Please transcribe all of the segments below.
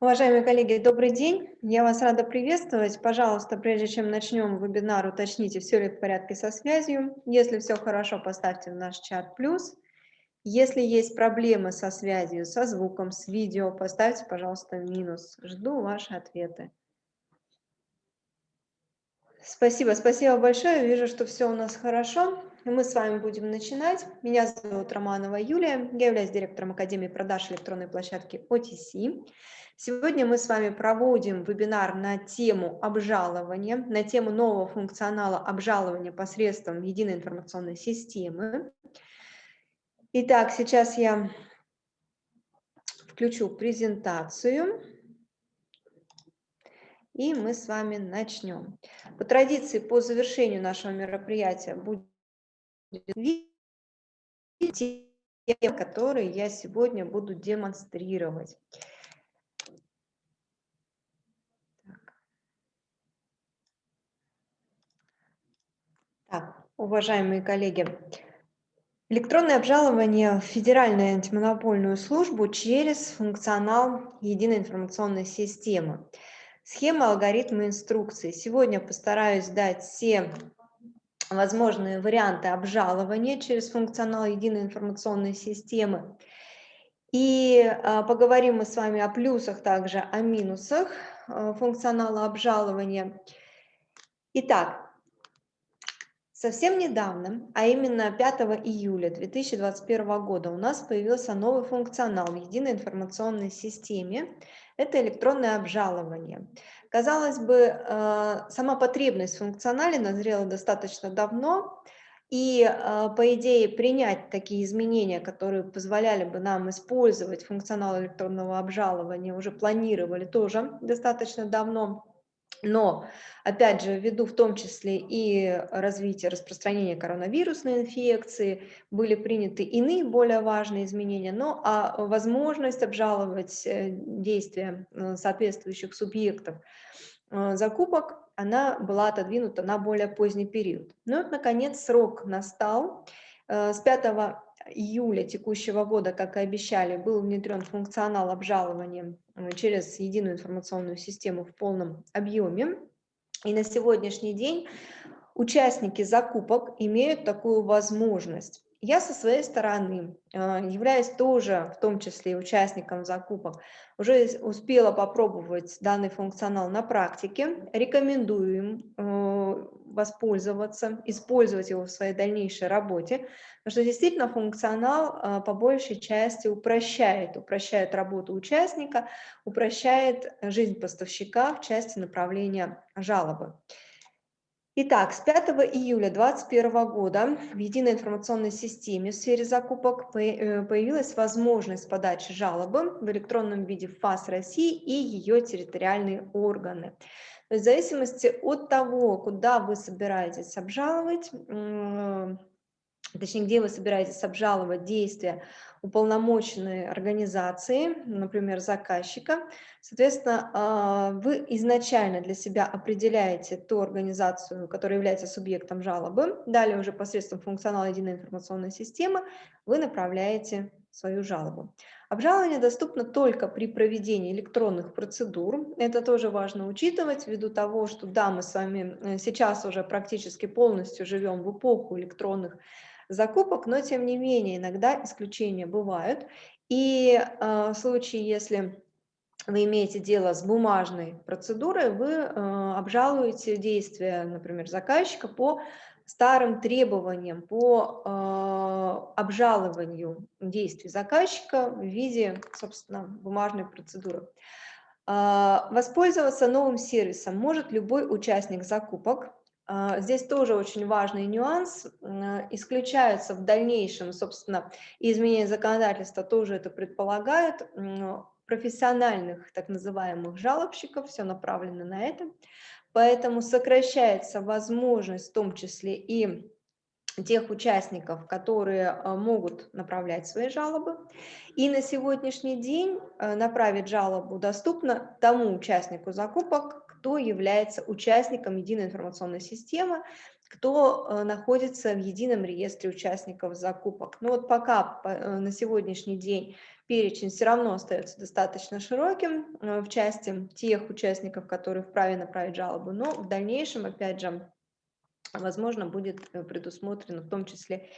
Уважаемые коллеги, добрый день. Я вас рада приветствовать. Пожалуйста, прежде чем начнем вебинар, уточните, все ли в порядке со связью. Если все хорошо, поставьте в наш чат плюс. Если есть проблемы со связью, со звуком, с видео, поставьте, пожалуйста, минус. Жду ваши ответы. Спасибо, спасибо большое. Вижу, что все у нас хорошо. Мы с вами будем начинать. Меня зовут Романова Юлия. Я являюсь директором Академии продаж электронной площадки OTC. Сегодня мы с вами проводим вебинар на тему обжалования, на тему нового функционала обжалования посредством единой информационной системы. Итак, сейчас я включу презентацию. И мы с вами начнем. По традиции, по завершению нашего мероприятия будет видео, которые я сегодня буду демонстрировать. Так, уважаемые коллеги, электронное обжалование в Федеральную антимонопольную службу через функционал единой информационной системы. Схема, алгоритмы, инструкции. Сегодня постараюсь дать все возможные варианты обжалования через функционал единой информационной системы. И а, поговорим мы с вами о плюсах, также о минусах а, функционала обжалования. Итак, Совсем недавно, а именно 5 июля 2021 года у нас появился новый функционал в единой информационной системе. Это электронное обжалование. Казалось бы, э, сама потребность в функционале назрела достаточно давно, и, э, по идее, принять такие изменения, которые позволяли бы нам использовать функционал электронного обжалования, уже планировали тоже достаточно давно. Но, опять же, ввиду в том числе и развития распространения коронавирусной инфекции, были приняты иные более важные изменения, но а возможность обжаловать э, действия э, соответствующих субъектов э, закупок, она была отодвинута на более поздний период. Ну вот, наконец, срок настал. С 5 июля текущего года, как и обещали, был внедрен функционал обжалования э, через единую информационную систему в полном объеме. И на сегодняшний день участники закупок имеют такую возможность. Я со своей стороны, э, являясь тоже в том числе участником закупок, уже успела попробовать данный функционал на практике. Рекомендую им э, воспользоваться, использовать его в своей дальнейшей работе, потому что действительно функционал э, по большей части упрощает, упрощает работу участника, упрощает жизнь поставщика в части направления жалобы. Итак, с 5 июля 2021 года в единой информационной системе в сфере закупок э, появилась возможность подачи жалобы в электронном виде в ФАС России и ее территориальные органы. В зависимости от того, куда вы собираетесь обжаловать, точнее, где вы собираетесь обжаловать действия уполномоченной организации, например, заказчика. Соответственно, а, вы изначально для себя определяете ту организацию, которая является субъектом жалобы. Далее уже посредством функционала единой информационной системы вы направляете свою жалобу. Обжалование доступно только при проведении электронных процедур. Это тоже важно учитывать, ввиду того, что да, мы с вами э, сейчас уже практически полностью живем в эпоху электронных закупок, но тем не менее иногда исключения бывают. И э, в случае, если вы имеете дело с бумажной процедурой, вы э, обжалуете действия, например, заказчика по старым требованиям, по э, обжалованию действий заказчика в виде, собственно, бумажной процедуры. Э, воспользоваться новым сервисом может любой участник закупок, здесь тоже очень важный нюанс. Исключаются в дальнейшем, собственно, изменения законодательства тоже это предполагают, профессиональных так называемых жалобщиков, все направлено на это. Поэтому сокращается возможность в том числе и тех участников, которые а, могут направлять свои жалобы. И на сегодняшний день а, направить жалобу доступно тому участнику закупок, кто является участником единой информационной системы кто э, находится в едином реестре участников закупок. Ну вот пока э, на сегодняшний день перечень все равно остается достаточно широким э, в части тех участников, которые вправе направить жалобу, но в дальнейшем, опять же, возможно, будет предусмотрено в том числе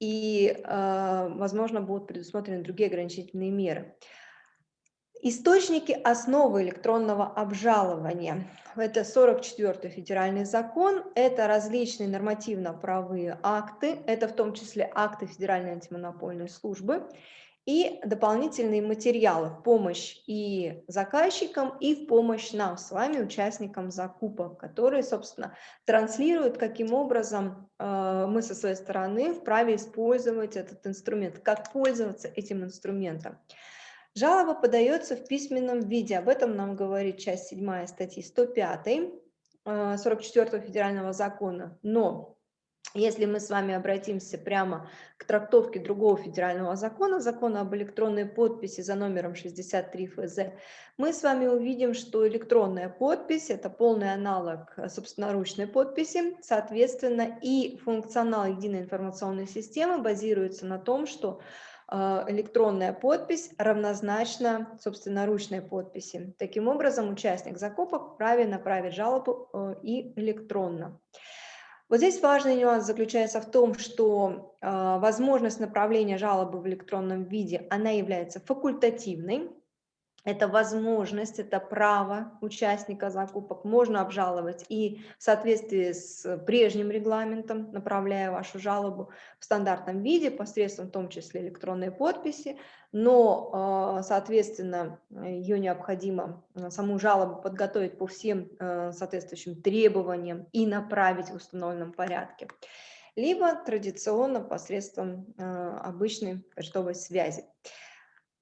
и, возможно, будут предусмотрены другие ограничительные меры. Источники основы электронного обжалования. Это 44-й федеральный закон, это различные нормативно-правовые акты, это в том числе акты Федеральной антимонопольной службы и дополнительные материалы в помощь и заказчикам, и в помощь нам с вами, участникам закупок, которые, собственно, транслируют, каким образом э, мы со своей стороны вправе использовать этот инструмент, как пользоваться этим инструментом. Жалоба подается в письменном виде, об этом нам говорит часть 7 статьи 105 44 э, федерального закона. Но если мы с вами обратимся прямо к трактовке другого федерального закона, закона об электронной подписи за номером 63 ФЗ, мы с вами увидим, что электронная подпись – это полный аналог собственноручной подписи, соответственно, и функционал единой информационной системы базируется на том, что а, электронная подпись равнозначна собственноручной подписи. Таким образом, участник закупок вправе направить жалобу э, и электронно. Вот здесь важный нюанс заключается в том, что э, возможность направления жалобы в электронном виде, она является факультативной, это возможность, это право участника закупок, можно обжаловать и в соответствии с прежним регламентом, направляя вашу жалобу в стандартном виде, посредством в том числе электронной подписи, но, а, соответственно, ее необходимо, а, саму жалобу подготовить по всем а, соответствующим требованиям и направить в установленном порядке. Либо традиционно посредством обычной почтовой связи.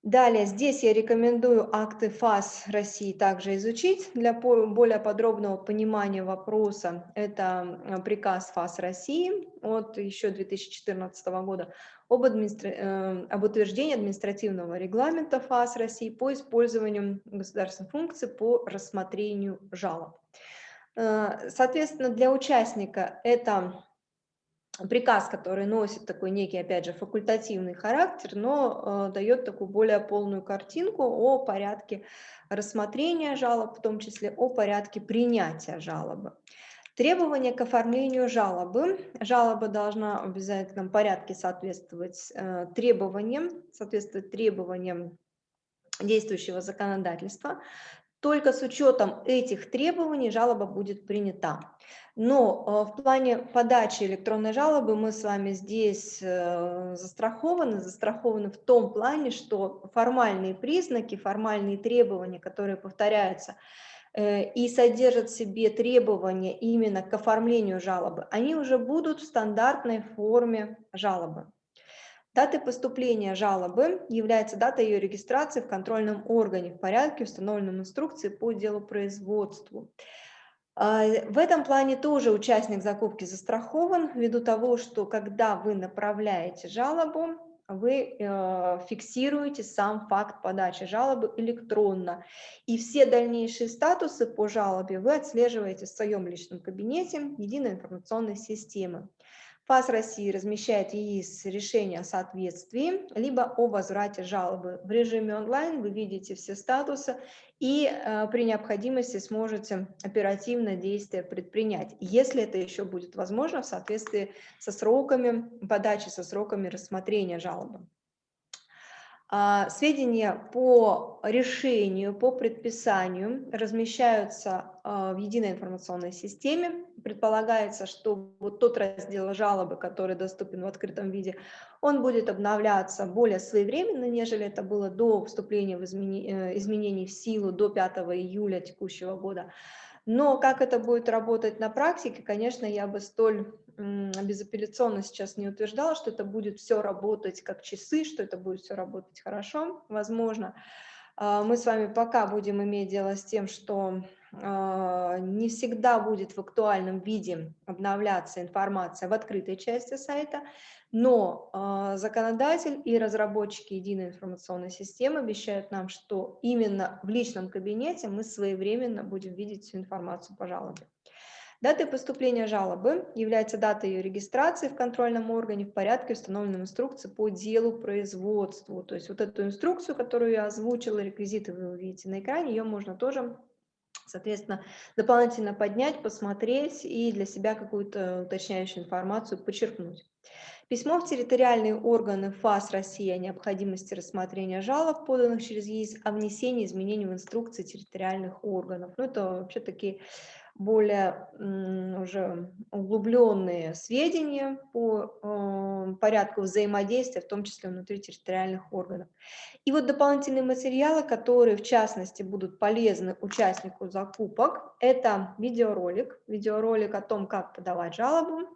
Далее, здесь я рекомендую акты ФАС России также изучить для более подробного понимания вопроса. Это э, приказ ФАС России от еще 2014 года об, администра... Э, об утверждении административного регламента ФАС России по использованию государственных функций по рассмотрению жалоб. Э, соответственно, для участника это приказ, который носит такой некий, опять же, факультативный характер, но э, дает такую более полную картинку о порядке рассмотрения жалоб, в том числе о порядке принятия жалобы. Требования к оформлению жалобы. Жалоба должна в обязательном порядке соответствовать э, требованиям, соответствовать требованиям действующего законодательства. Только с учетом этих требований жалоба будет принята. Но э, в плане подачи электронной жалобы мы с вами здесь э, застрахованы, застрахованы в том плане, что формальные признаки, формальные требования, которые повторяются э, и содержат в себе требования именно к оформлению жалобы, они уже будут в стандартной форме жалобы. Датой поступления жалобы является дата ее регистрации в контрольном органе в порядке, установленном инструкции по делу производству. А, в этом плане тоже участник закупки застрахован, ввиду того, что когда вы направляете жалобу, вы э, фиксируете сам факт подачи жалобы электронно. И все дальнейшие статусы по жалобе вы отслеживаете в своем личном кабинете единой информационной системы. ФАС России размещает ЕИС решение о соответствии, либо о возврате жалобы. В режиме онлайн вы видите все статусы и э, при необходимости сможете оперативно действия предпринять, если это еще будет возможно в соответствии со сроками подачи, со сроками рассмотрения жалобы. А, сведения по решению, по предписанию размещаются а, в единой информационной системе. Предполагается, что вот тот раздел жалобы, который доступен в открытом виде, он будет обновляться более своевременно, нежели это было до вступления в изменений, изменений в силу до 5 июля текущего года. Но как это будет работать на практике, конечно, я бы столь безапелляционно сейчас не утверждала, что это будет все работать как часы, что это будет все работать хорошо. Возможно, а, мы с вами пока будем иметь дело с тем, что а, не всегда будет в актуальном виде обновляться информация в открытой части сайта, но э, законодатель и разработчики единой информационной системы обещают нам, что именно в личном кабинете мы своевременно будем видеть всю информацию по жалобе. Датой поступления жалобы является дата ее регистрации в контрольном органе в порядке, установленном инструкции по делу производству. То есть вот эту инструкцию, которую я озвучила, реквизиты вы увидите на экране, ее можно тоже, соответственно, дополнительно поднять, посмотреть и для себя какую-то уточняющую информацию подчеркнуть. Письмо в территориальные органы ФАС России о необходимости рассмотрения жалоб, поданных через ЕИС, о внесении изменений в инструкции территориальных органов. Ну, это вообще такие более уже углубленные сведения по э, порядку взаимодействия, в том числе внутри территориальных органов. И вот дополнительные материалы, которые в частности будут полезны участнику закупок, это видеоролик, видеоролик о том, как подавать жалобу,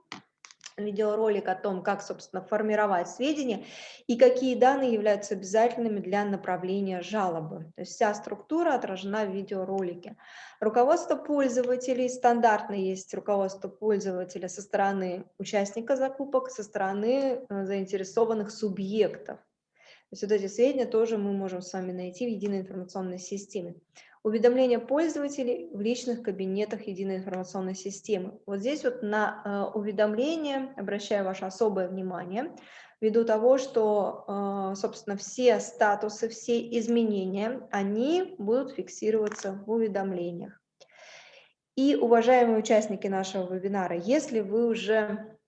видеоролик о том, как, собственно, формировать сведения и какие данные являются обязательными для направления жалобы. То есть вся структура отражена в видеоролике. Руководство пользователей, стандартно есть руководство пользователя со стороны участника закупок, со стороны э, заинтересованных субъектов. То есть вот эти сведения тоже мы можем с вами найти в единой информационной системе. Уведомления пользователей в личных кабинетах единой информационной системы. Вот здесь вот на э, уведомления обращаю ваше особое внимание, ввиду того, что, э, собственно, все статусы, все изменения, они будут фиксироваться в уведомлениях. И, уважаемые участники нашего вебинара, если вы уже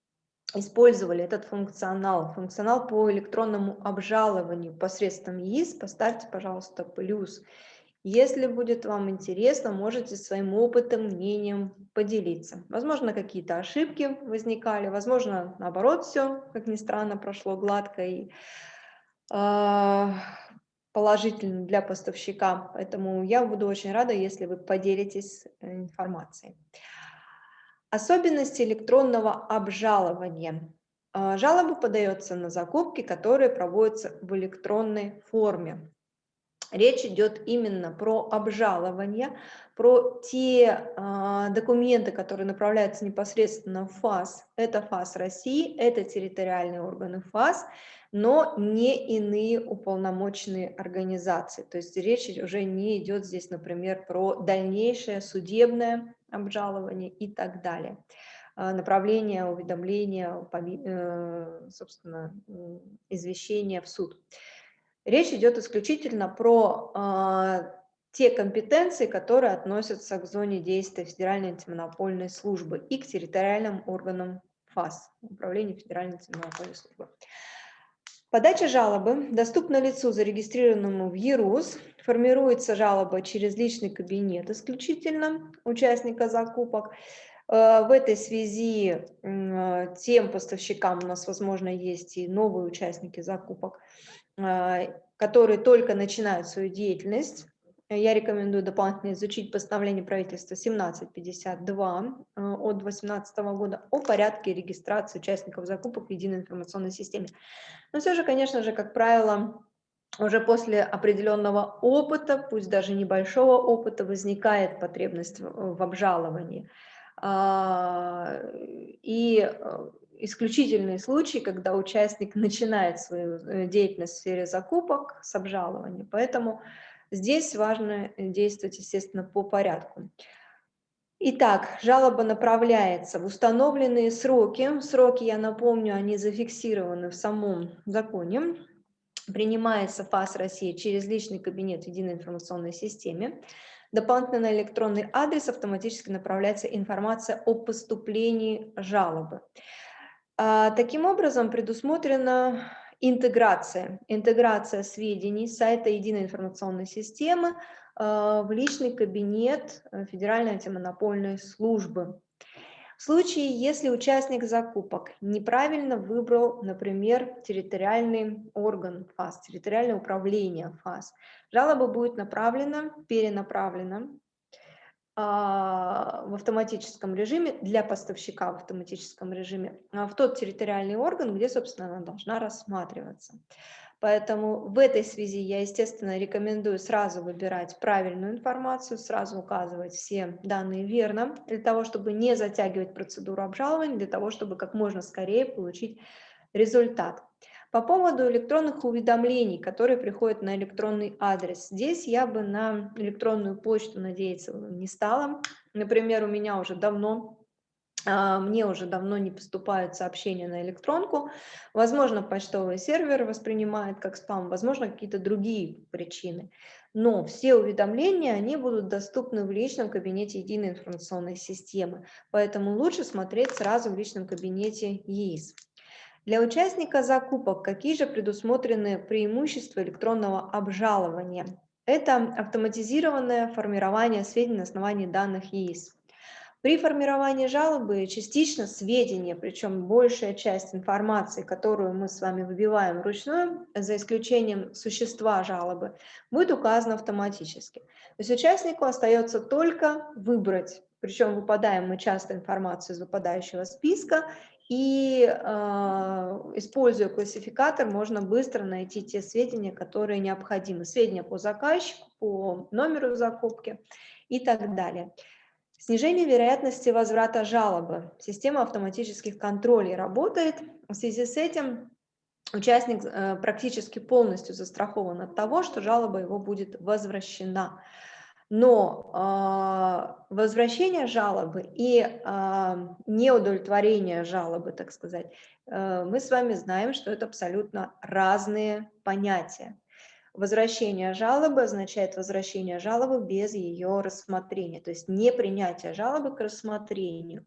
использовали этот функционал, функционал по электронному обжалованию посредством ЕИС, поставьте, пожалуйста, плюс. Если будет вам интересно, можете своим опытом, мнением поделиться. Возможно, какие-то ошибки возникали, возможно, наоборот, все, как ни странно, прошло гладко и э, положительно для поставщика. Поэтому я буду очень рада, если вы поделитесь э, информацией. Особенности электронного обжалования. А, жалоба подается на закупки, которые проводятся в электронной форме. Речь идет именно про обжалование, про те э, документы, которые направляются непосредственно в ФАС. Это ФАС России, это территориальные органы ФАС, но не иные уполномоченные организации. То есть речь уже не идет здесь, например, про дальнейшее судебное обжалование и так далее. А, направление, уведомления, э, собственно, извещение в суд. Речь идет исключительно про э, те компетенции, которые относятся к зоне действия Федеральной антимонопольной службы и к территориальным органам ФАС, Управления Федеральной антимонопольной службы. Подача жалобы доступна лицу, зарегистрированному в ЕРУС. Формируется жалоба через личный кабинет исключительно участника закупок. Э, в этой связи тем поставщикам у нас, возможно, есть и новые участники закупок, которые только начинают свою деятельность. Я рекомендую дополнительно изучить постановление правительства 1752 э, от 2018 года о порядке регистрации участников закупок в единой информационной системе. Но все же, конечно же, как правило, уже после определенного опыта, пусть даже небольшого опыта, возникает потребность в обжаловании. А, и исключительные случаи, когда участник начинает свою э, деятельность в сфере закупок с обжалованием. Поэтому здесь важно действовать, естественно, по порядку. Итак, жалоба направляется в установленные сроки. Сроки, я напомню, они зафиксированы в самом законе. Принимается ФАС России через личный кабинет в единой информационной системе. Дополнительно на электронный адрес автоматически направляется информация о поступлении жалобы. А, таким образом, предусмотрена интеграция, интеграция сведений сайта единой информационной системы а, в личный кабинет э, Федеральной антимонопольной службы. В случае, если участник закупок неправильно выбрал, например, территориальный орган ФАС, территориальное управление ФАС, жалоба будет направлена, перенаправлена в автоматическом режиме, для поставщика в автоматическом режиме, а, в тот территориальный орган, где, собственно, она должна рассматриваться. Поэтому в этой связи я, естественно, рекомендую сразу выбирать правильную информацию, сразу указывать все данные верно, для того, чтобы не затягивать процедуру обжалования, для того, чтобы как можно скорее получить результат. По поводу электронных уведомлений, которые приходят на электронный адрес, здесь я бы на электронную почту надеяться не стала. Например, у меня уже давно а, мне уже давно не поступают сообщения на электронку. Возможно, почтовый сервер воспринимает как спам, возможно, какие-то другие причины. Но все уведомления, они будут доступны в личном кабинете единой информационной системы. Поэтому лучше смотреть сразу в личном кабинете ЕИС. Для участника закупок какие же предусмотрены преимущества электронного обжалования? Это автоматизированное формирование сведений на основании данных ЕИС. При формировании жалобы частично сведения, причем большая часть информации, которую мы с вами выбиваем вручную, за исключением существа жалобы, будет указана автоматически. То есть участнику остается только выбрать, причем выпадаем мы часто информацию из выпадающего списка, и э, используя классификатор, можно быстро найти те сведения, которые необходимы. Сведения по заказчику, по номеру закупки и так далее. Снижение вероятности возврата жалобы. Система автоматических контролей работает. В связи с этим участник э, практически полностью застрахован от того, что жалоба его будет возвращена. Но э, возвращение жалобы и э, неудовлетворение жалобы, так сказать, э, мы с вами знаем, что это абсолютно разные понятия. Возвращение жалобы означает возвращение жалобы без ее рассмотрения, то есть не принятие жалобы к рассмотрению.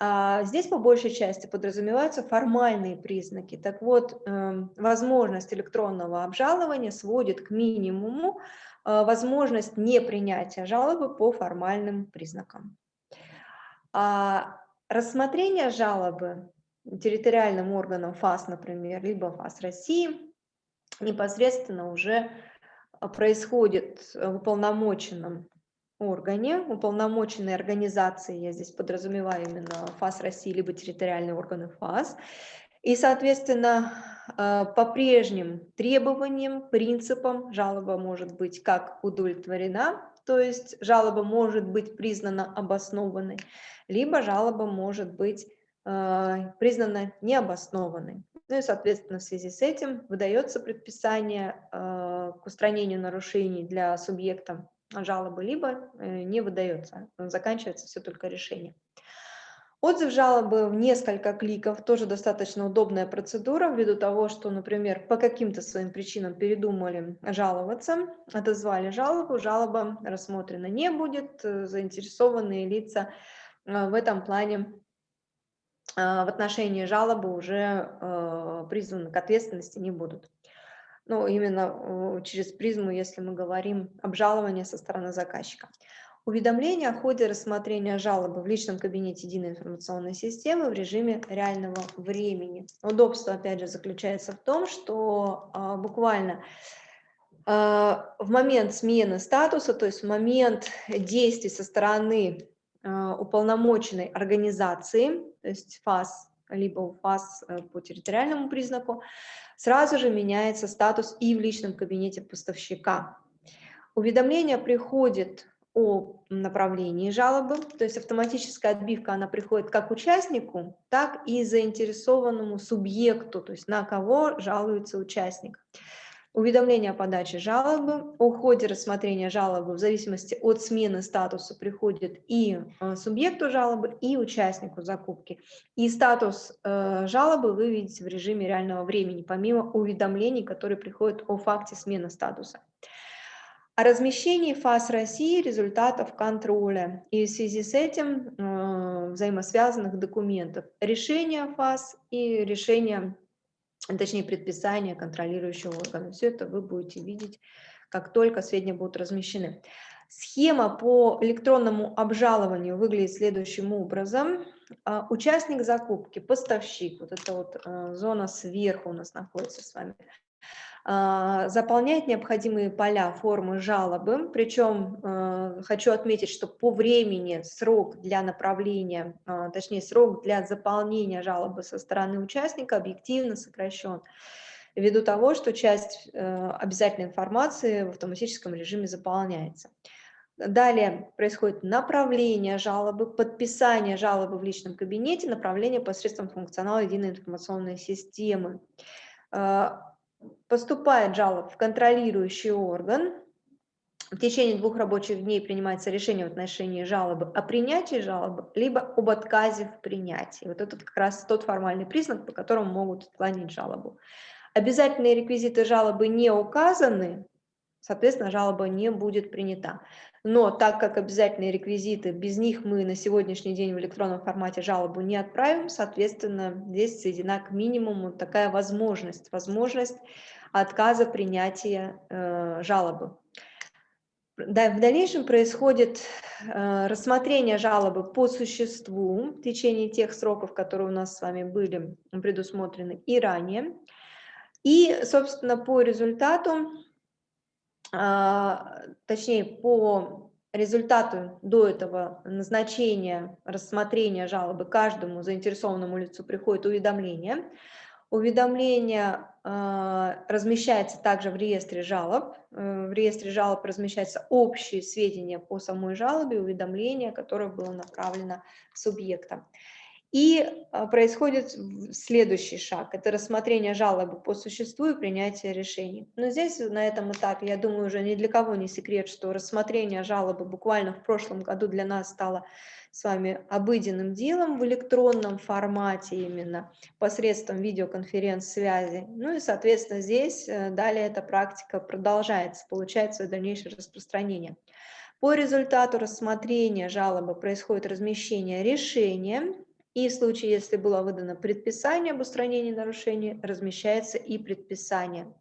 А здесь по большей части подразумеваются формальные признаки. Так вот, эм, возможность электронного обжалования сводит к минимуму э, возможность непринятия жалобы по формальным признакам. А рассмотрение жалобы территориальным органом ФАС, например, либо ФАС России – непосредственно уже а, происходит в уполномоченном органе, уполномоченной организации, я здесь подразумеваю именно ФАС России, либо территориальные органы ФАС, и, соответственно, а, по прежним требованиям, принципам жалоба может быть как удовлетворена, то есть жалоба может быть признана обоснованной, либо жалоба может быть а, признана необоснованной. Ну и, соответственно, в связи с этим выдается предписание э, к устранению нарушений для субъекта жалобы, либо э, не выдается, заканчивается все только решение. Отзыв жалобы в несколько кликов тоже достаточно удобная процедура, ввиду того, что, например, по каким-то своим причинам передумали жаловаться, отозвали жалобу, жалоба рассмотрена не будет, э, заинтересованные лица в этом плане а, в отношении жалобы уже э, призваны к ответственности не будут. Ну, именно через призму, если мы говорим обжалование со стороны заказчика. Уведомление о ходе рассмотрения жалобы в личном кабинете единой информационной системы в режиме реального времени. Удобство, опять же, заключается в том, что а, буквально а, в момент смены статуса, то есть в момент действий со стороны а, уполномоченной организации, то есть ФАС, либо ФАС э, по территориальному признаку, сразу же меняется статус и в личном кабинете поставщика. Уведомление приходит о направлении жалобы, то есть автоматическая отбивка, она приходит как участнику, так и заинтересованному субъекту, то есть на кого жалуется участник уведомление о подаче жалобы, о ходе рассмотрения жалобы в зависимости от смены статуса приходит и э, субъекту жалобы, и участнику закупки. И статус э, жалобы вы видите в режиме реального времени, помимо уведомлений, которые приходят о факте смены статуса. О размещении ФАС России результатов контроля и в связи с этим э, взаимосвязанных документов. Решение ФАС и решение точнее предписание контролирующего органа. Все это вы будете видеть, как только сведения будут размещены. Схема по электронному обжалованию выглядит следующим образом. А, участник закупки, поставщик, вот эта вот э, зона сверху у нас находится с вами, а, заполняет необходимые поля формы жалобы, причем э, хочу отметить, что по времени срок для направления, а, точнее срок для заполнения жалобы со стороны участника объективно сокращен ввиду того, что часть обязательной информации в автоматическом режиме заполняется. Далее происходит направление жалобы, подписание жалобы в личном кабинете, направление посредством функционала единой информационной системы. Поступает жалоба в контролирующий орган, в течение двух рабочих дней принимается решение в отношении жалобы о принятии жалобы, либо об отказе в принятии. Вот это как раз тот формальный признак, по которому могут отклонить жалобу. Обязательные реквизиты жалобы не указаны, соответственно, жалоба не будет принята. Но так как обязательные реквизиты, без них мы на сегодняшний день в электронном формате жалобу не отправим, соответственно, здесь сведена к минимуму такая возможность, возможность отказа принятия э, жалобы. Да, в дальнейшем происходит э, рассмотрение жалобы по существу в течение тех сроков, которые у нас с вами были предусмотрены и ранее. И, собственно, по результату, точнее, по результату до этого назначения, рассмотрения жалобы каждому заинтересованному лицу приходит уведомление – Уведомление э, размещается также в реестре жалоб. Э, в реестре жалоб размещаются общие сведения по самой жалобе, уведомление, которое было направлено субъектам. И э, происходит следующий шаг, это рассмотрение жалобы по существу и принятие решений. Но здесь на этом этапе, я думаю, уже ни для кого не секрет, что рассмотрение жалобы буквально в прошлом году для нас стало с вами обыденным делом в электронном формате именно, посредством видеоконференц-связи. Ну и, соответственно, здесь э, далее эта практика продолжается, получает свое дальнейшее распространение. По результату рассмотрения жалобы происходит размещение решения, и в случае, если было выдано предписание об устранении нарушений, размещается и предписание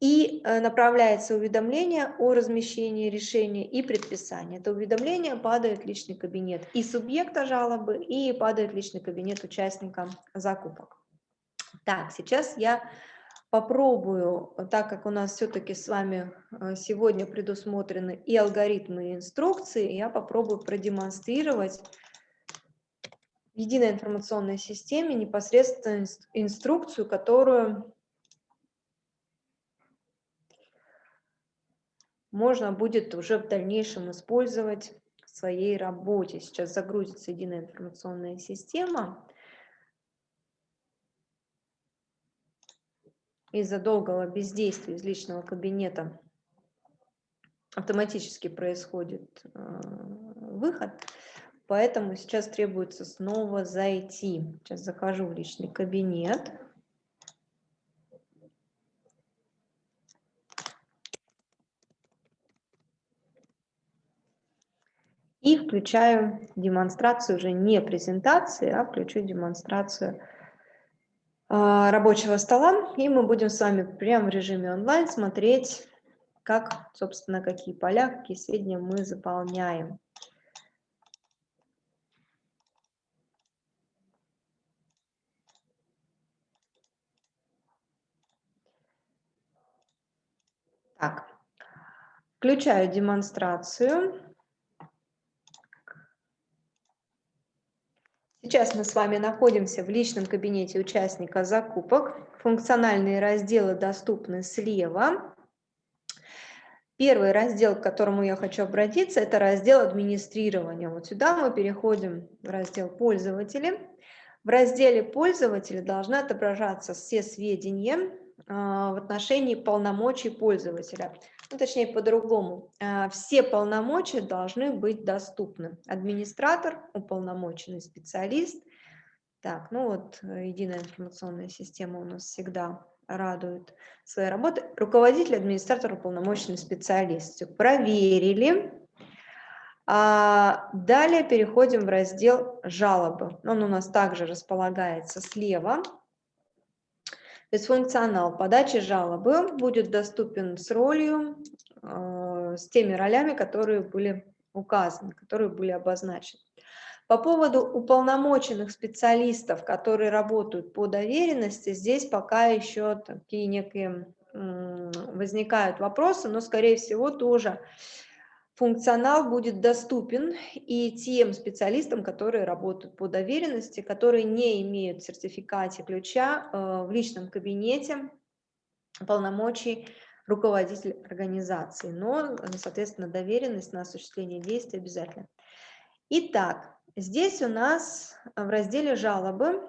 и э, направляется уведомление о размещении решения и предписания. Это уведомление падает в личный кабинет и субъекта жалобы, и падает в личный кабинет участника закупок. Так, сейчас я попробую, так как у нас все-таки с вами э, сегодня предусмотрены и алгоритмы, и инструкции, я попробую продемонстрировать в единой информационной системе непосредственно инструкцию, которую можно будет уже в дальнейшем использовать в своей работе. Сейчас загрузится единая информационная система. Из-за долгого бездействия из личного кабинета автоматически происходит э, выход, поэтому сейчас требуется снова зайти. Сейчас захожу в личный кабинет. И включаю демонстрацию уже не презентации, а включу демонстрацию а, рабочего стола. И мы будем с вами прямо в режиме онлайн смотреть, как, собственно, какие поля, какие сведения мы заполняем. Так, включаю демонстрацию. Сейчас мы с вами находимся в личном кабинете участника закупок. Функциональные разделы доступны слева. Первый раздел, к которому я хочу обратиться, это раздел администрирования. Вот сюда мы переходим в раздел пользователи. В разделе пользователи должны отображаться все сведения а, в отношении полномочий пользователя ну, точнее по-другому, а, все полномочия должны быть доступны. Администратор, уполномоченный специалист. Так, ну вот э, единая информационная система у нас всегда радует своей работой. Руководитель, администратор, уполномоченный специалист. Все, проверили. А далее переходим в раздел «Жалобы». Он у нас также располагается слева. То есть функционал подачи жалобы будет доступен с ролью, э, с теми ролями, которые были указаны, которые были обозначены. По поводу уполномоченных специалистов, которые работают по доверенности, здесь пока еще такие некие возникают вопросы, но, скорее всего, тоже функционал будет доступен и тем специалистам, которые работают по доверенности, которые не имеют сертификате ключа э, в личном кабинете полномочий руководитель организации, но, соответственно, доверенность на осуществление действий обязательно. Итак, здесь у нас в разделе «Жалобы»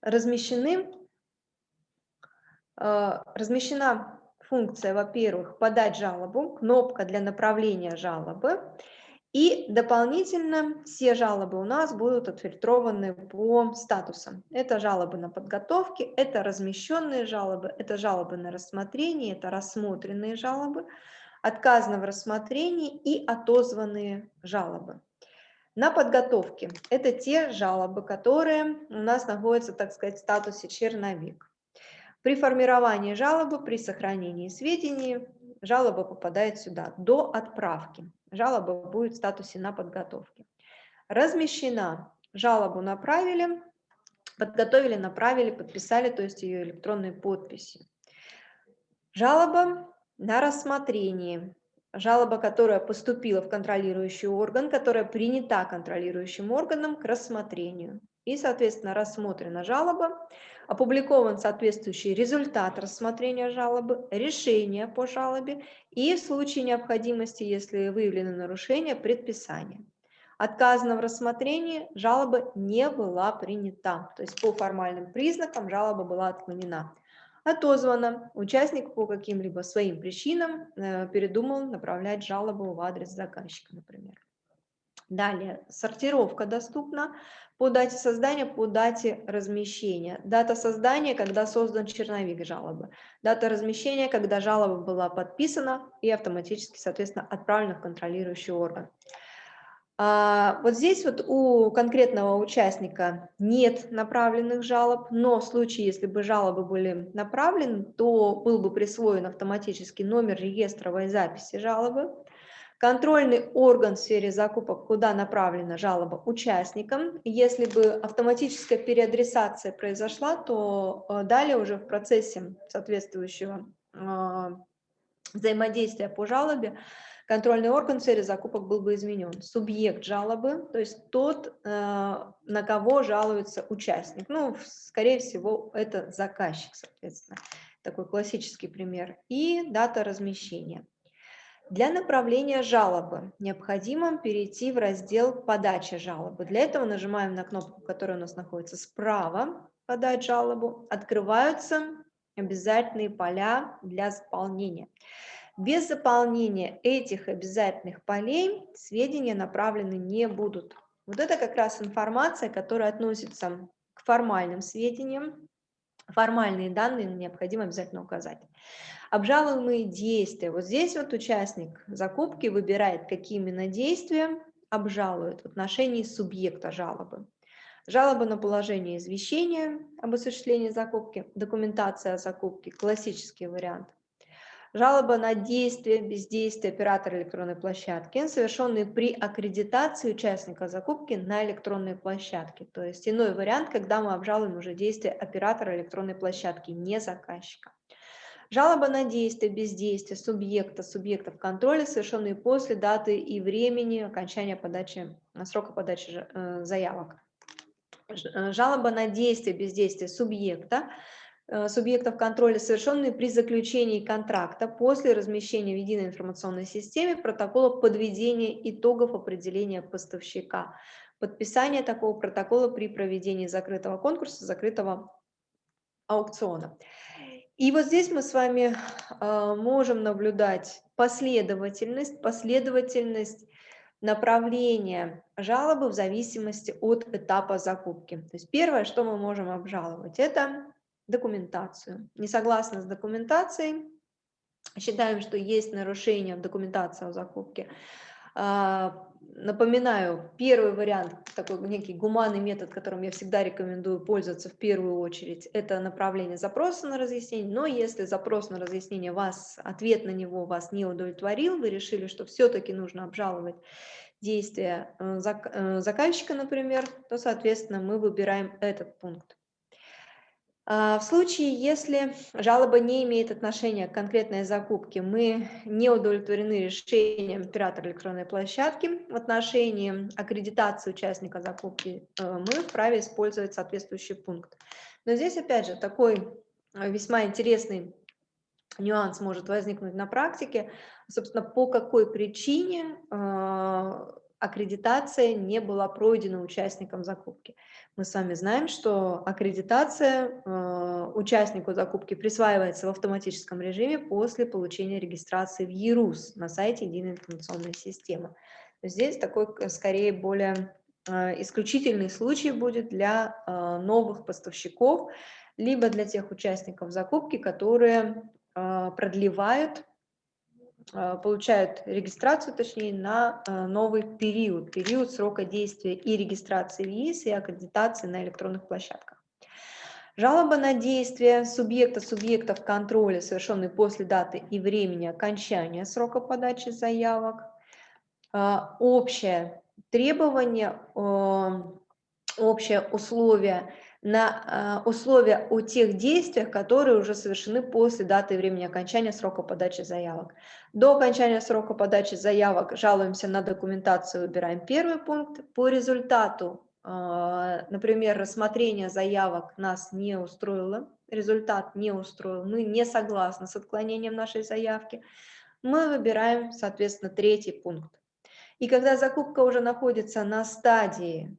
размещены, э, размещена функция, во-первых, подать жалобу, кнопка для направления жалобы, и дополнительно все жалобы у нас будут отфильтрованы по статусам. Это жалобы на подготовке, это размещенные жалобы, это жалобы на рассмотрение, это рассмотренные жалобы, отказано в рассмотрении и отозванные жалобы. На подготовке это те жалобы, которые у нас находятся, так сказать, в статусе черновик. При формировании жалобы, при сохранении сведений, жалоба попадает сюда до отправки. Жалоба будет в статусе на подготовке. Размещена. Жалобу направили, подготовили, направили, подписали, то есть ее электронной подписью. Жалоба на рассмотрение. Жалоба, которая поступила в контролирующий орган, которая принята контролирующим органом к рассмотрению. И, соответственно, рассмотрена жалоба, опубликован соответствующий результат рассмотрения жалобы, решение по жалобе и в случае необходимости, если выявлено нарушение, предписание. Отказано в рассмотрении, жалоба не была принята, то есть по формальным признакам жалоба была отклонена. Отозвано, участник по каким-либо своим причинам э, передумал направлять жалобу в адрес заказчика, например. Далее, сортировка доступна по дате создания, по дате размещения. Дата создания, когда создан черновик жалобы. Дата размещения, когда жалоба была подписана и автоматически, соответственно, отправлена в контролирующий орган. А, вот здесь вот у конкретного участника нет направленных жалоб, но в случае, если бы жалобы были направлены, то был бы присвоен автоматически номер реестровой записи жалобы. Контрольный орган в сфере закупок, куда направлена жалоба участникам. Если бы автоматическая переадресация произошла, то э, далее уже в процессе соответствующего а, взаимодействия по жалобе контрольный орган в сфере закупок был бы изменен. Субъект жалобы, то есть тот, э, на кого жалуется участник. Ну, скорее всего, это заказчик, соответственно. Такой классический пример. И дата размещения. Для направления жалобы необходимо перейти в раздел «Подача жалобы». Для этого нажимаем на кнопку, которая у нас находится справа «Подать жалобу». Открываются обязательные поля для заполнения. Без заполнения этих обязательных полей сведения направлены не будут. Вот это как раз информация, которая относится к формальным сведениям. Формальные данные необходимо обязательно указать. Обжалуемые действия. Вот здесь вот участник закупки выбирает, какие именно действия обжалует в отношении субъекта жалобы. Жалоба на положение извещения об осуществлении закупки, документация о закупке, классический вариант. Жалоба на действие, бездействие оператора электронной площадки, совершенные при аккредитации участника закупки на электронной площадке. То есть иной вариант, когда мы обжалуем уже действие оператора электронной площадки, не заказчика. Жалоба на действие, бездействие субъекта, субъектов контроля, совершенные после даты и времени окончания подачи, срока подачи э, заявок. Э, жалоба на действие, бездействие субъекта, э, субъектов контроля, совершенные при заключении контракта после размещения в единой информационной системе протокола подведения итогов определения поставщика. Подписание такого протокола при проведении закрытого конкурса, закрытого аукциона. И вот здесь мы с вами э, можем наблюдать последовательность, последовательность направления жалобы в зависимости от этапа закупки. То есть первое, что мы можем обжаловать, это документацию. Не согласны с документацией, считаем, что есть нарушение в документации о закупке, а, Напоминаю, первый вариант, такой некий гуманный метод, которым я всегда рекомендую пользоваться в первую очередь, это направление запроса на разъяснение. Но если запрос на разъяснение вас, ответ на него вас не удовлетворил, вы решили, что все-таки нужно обжаловать действия э, э, заказчика, например, то, соответственно, мы выбираем этот пункт. А, в случае, если жалоба не имеет отношения к конкретной закупке, мы не удовлетворены решением оператора электронной площадки в отношении аккредитации участника закупки, э, мы вправе использовать соответствующий пункт. Но здесь, опять же, такой э, весьма интересный нюанс может возникнуть на практике, собственно, по какой причине э, аккредитация не была пройдена участником закупки. Мы с вами знаем, что аккредитация э, участнику закупки присваивается в автоматическом режиме после получения регистрации в ЕРУС на сайте Единой информационной системы. Здесь такой, скорее, более э, исключительный случай будет для э, новых поставщиков, либо для тех участников закупки, которые продлевают получают регистрацию, точнее, на а, новый период, период срока действия и регистрации ЕИС, и аккредитации на электронных площадках. Жалоба на действия субъекта субъектов контроля, совершенные после даты и времени окончания срока подачи заявок. А, общее требование, общее условие – на э, условия о тех действиях, которые уже совершены после даты и времени окончания срока подачи заявок. До окончания срока подачи заявок жалуемся на документацию, выбираем первый пункт. По результату, э, например, рассмотрение заявок нас не устроило, результат не устроил, мы не согласны с отклонением нашей заявки, мы выбираем, соответственно, третий пункт. И когда закупка уже находится на стадии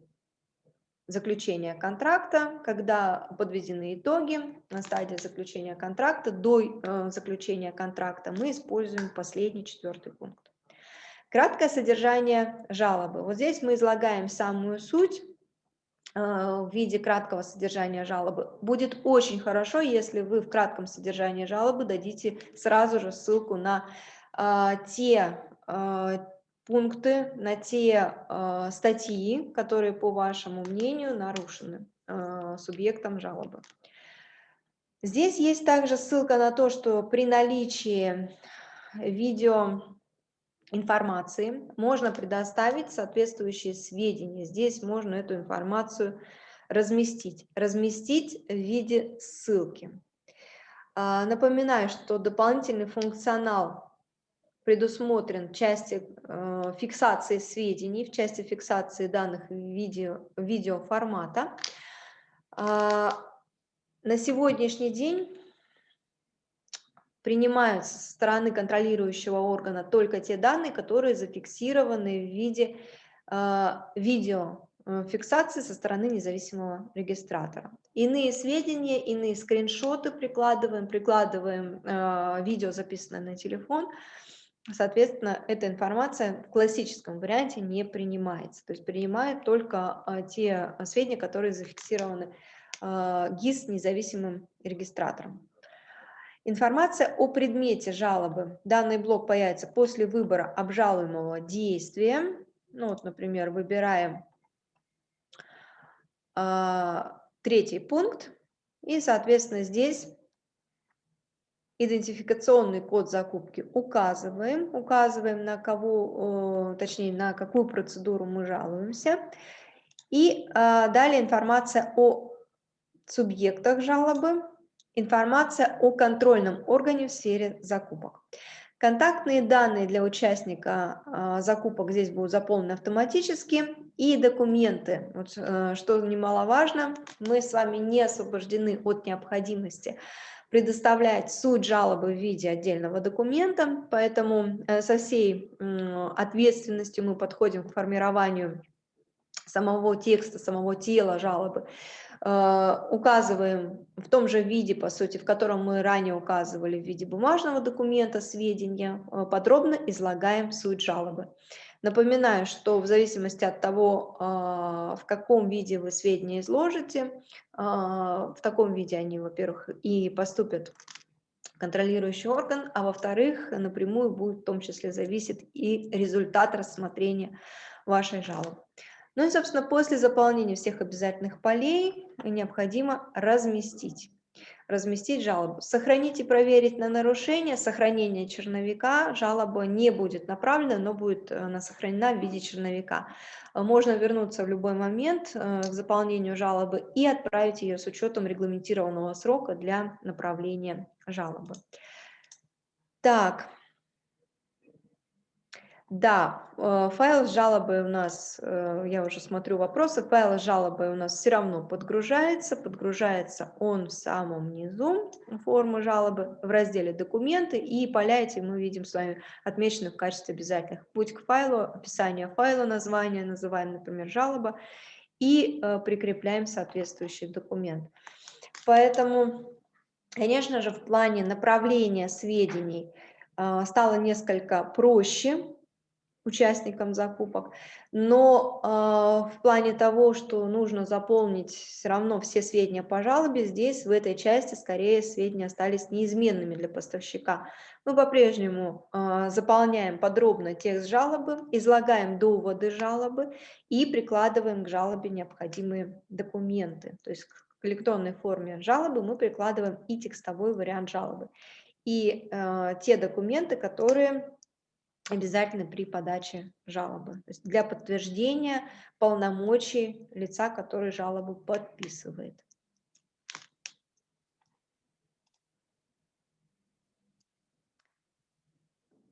заключения контракта, когда подведены итоги на стадии заключения контракта, до э, заключения контракта мы используем последний четвертый пункт. Краткое содержание жалобы. Вот здесь мы излагаем самую суть э, в виде краткого содержания жалобы. Будет очень хорошо, если вы в кратком содержании жалобы дадите сразу же ссылку на э, те пункты, на те э, статьи, которые, по вашему мнению, нарушены э, субъектом жалобы. Здесь есть также ссылка на то, что при наличии видео информации можно предоставить соответствующие сведения. Здесь можно эту информацию разместить. Разместить в виде ссылки. Напоминаю, что дополнительный функционал предусмотрен в части э, фиксации сведений, в части фиксации данных видео, видеоформата. Э, на сегодняшний день принимают со стороны контролирующего органа только те данные, которые зафиксированы в виде э, видео э, со стороны независимого регистратора. Иные сведения, иные скриншоты прикладываем, прикладываем видео, записанное на телефон, Соответственно, эта информация в классическом варианте не принимается. То есть принимает только а, те сведения, которые зафиксированы а, ГИС независимым регистратором. Информация о предмете жалобы. Данный блок появится после выбора обжалуемого действия. Ну вот, например, выбираем а, третий пункт. И, соответственно, здесь идентификационный код закупки указываем, указываем на кого, точнее на какую процедуру мы жалуемся. И а, далее информация о субъектах жалобы, информация о контрольном органе в сфере закупок. Контактные данные для участника а, закупок здесь будут заполнены автоматически. И документы, вот, э, что немаловажно, мы с вами не освобождены от необходимости предоставлять суть жалобы в виде отдельного документа, поэтому э, со всей ответственностью мы подходим к формированию самого текста, самого тела жалобы, э, указываем в том же виде, по сути, в котором мы ранее указывали в виде бумажного документа сведения, э, подробно излагаем суть жалобы. Напоминаю, что в зависимости от того, а, в каком виде вы сведения изложите, а, в таком виде они, во-первых, и поступят в контролирующий орган, а во-вторых, напрямую будет в том числе зависит и результат рассмотрения вашей жалобы. Ну и, собственно, после заполнения всех обязательных полей необходимо разместить разместить жалобу. Сохранить и проверить на нарушение, сохранение черновика, жалоба не будет направлена, но будет э, она сохранена в виде черновика. Э, можно вернуться в любой момент э, к заполнению жалобы и отправить ее с учетом регламентированного срока для направления жалобы. Так, Да, э, файл с жалобой у нас, э, я уже смотрю вопросы, файл с жалобой у нас все равно подгружается. Подгружается он в самом низу формы жалобы в разделе «Документы», и поля эти мы видим с вами отмечены в качестве обязательных. Путь к файлу, описание файла, название, называем, например, жалоба, и э, прикрепляем соответствующий документ. Поэтому, конечно же, в плане направления сведений стало несколько проще, участникам закупок, но э, в плане того, что нужно заполнить все равно все сведения по жалобе, здесь в этой части скорее сведения остались неизменными для поставщика. Мы по-прежнему э, заполняем подробно текст жалобы, излагаем доводы жалобы и прикладываем к жалобе необходимые документы. То есть к электронной форме жалобы мы прикладываем и текстовой вариант жалобы. И э, те документы, которые обязательно при подаче жалобы. То есть для подтверждения полномочий лица, который жалобу подписывает.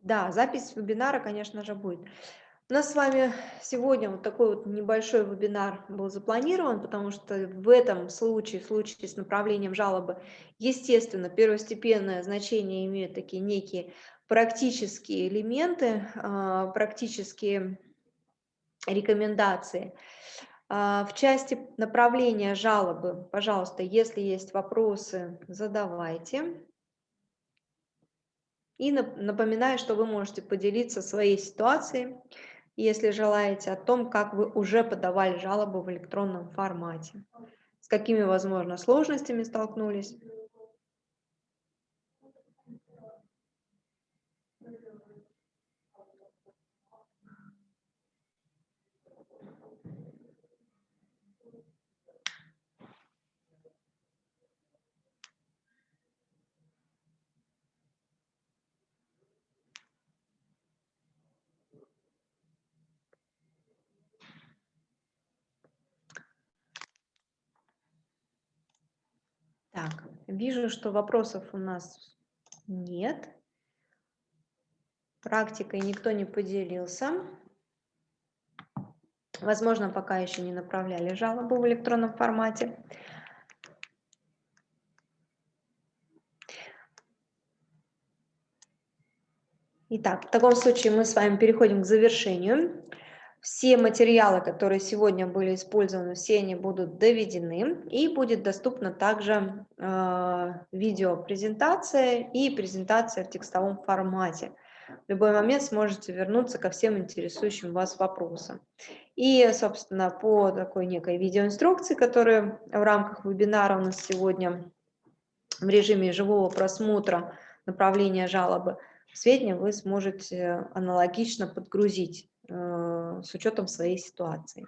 Да, запись вебинара, конечно же, будет. У нас с вами сегодня вот такой вот небольшой вебинар был запланирован, потому что в этом случае, в случае с направлением жалобы, естественно, первостепенное значение имеют такие некие практические элементы, а, практические рекомендации. А, в части направления жалобы, пожалуйста, если есть вопросы, задавайте. И напоминаю, что вы можете поделиться своей ситуацией, если желаете, о том, как вы уже подавали жалобу в электронном формате, с какими, возможно, сложностями столкнулись. Так, вижу, что вопросов у нас нет. Практикой никто не поделился. Возможно, пока еще не направляли жалобу в электронном формате. Итак, в таком случае мы с вами переходим к завершению. Все материалы, которые сегодня были использованы, все они будут доведены и будет доступна также э, видеопрезентация и презентация в текстовом формате. В любой момент сможете вернуться ко всем интересующим вас вопросам. И, собственно, по такой некой видеоинструкции, которая в рамках вебинара у нас сегодня в режиме живого просмотра направления жалобы, сведения вы сможете аналогично подгрузить с учетом своей ситуации.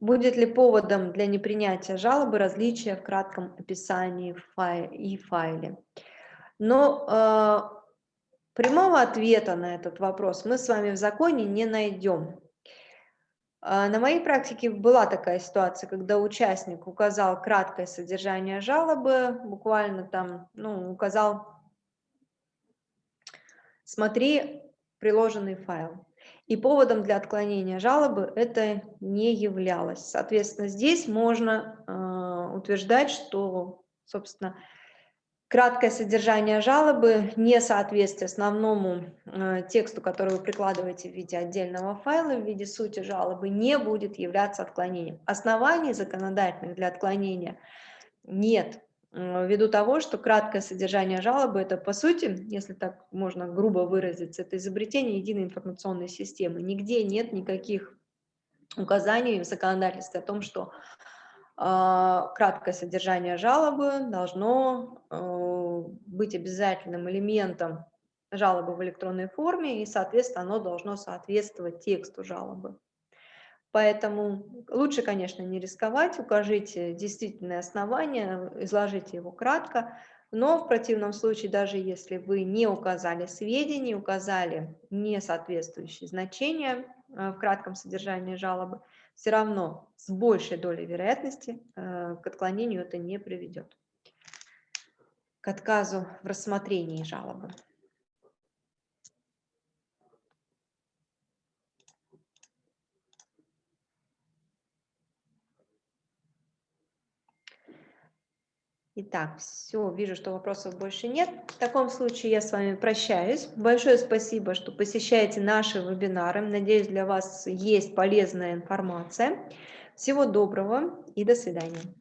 Будет ли поводом для непринятия жалобы различия в кратком описании и файле? Но э, прямого ответа на этот вопрос мы с вами в законе не найдем. А, на моей практике была такая ситуация, когда участник указал краткое содержание жалобы, буквально там, ну, указал, смотри приложенный файл. И поводом для отклонения жалобы это не являлось. Соответственно, здесь можно э, утверждать, что, собственно, краткое содержание жалобы, несоответствие основному э, тексту, который вы прикладываете в виде отдельного файла, в виде сути жалобы, не будет являться отклонением. Оснований законодательных для отклонения нет, э, ввиду того, что краткое содержание жалобы – это, по сути, если так можно грубо выразиться, это изобретение единой информационной системы. Нигде нет никаких указаний в законодательстве о том, что краткое содержание жалобы должно э, быть обязательным элементом жалобы в электронной форме, и, соответственно, оно должно соответствовать тексту жалобы. Поэтому лучше, конечно, не рисковать, укажите действительное основание, изложите его кратко, но в противном случае, даже если вы не указали сведения, указали несоответствующие значения э, в кратком содержании жалобы, все равно с большей долей вероятности э, к отклонению это не приведет, к отказу в рассмотрении жалобы. Итак, все, вижу, что вопросов больше нет. В таком случае я с вами прощаюсь. Большое спасибо, что посещаете наши вебинары. Надеюсь, для вас есть полезная информация. Всего доброго и до свидания.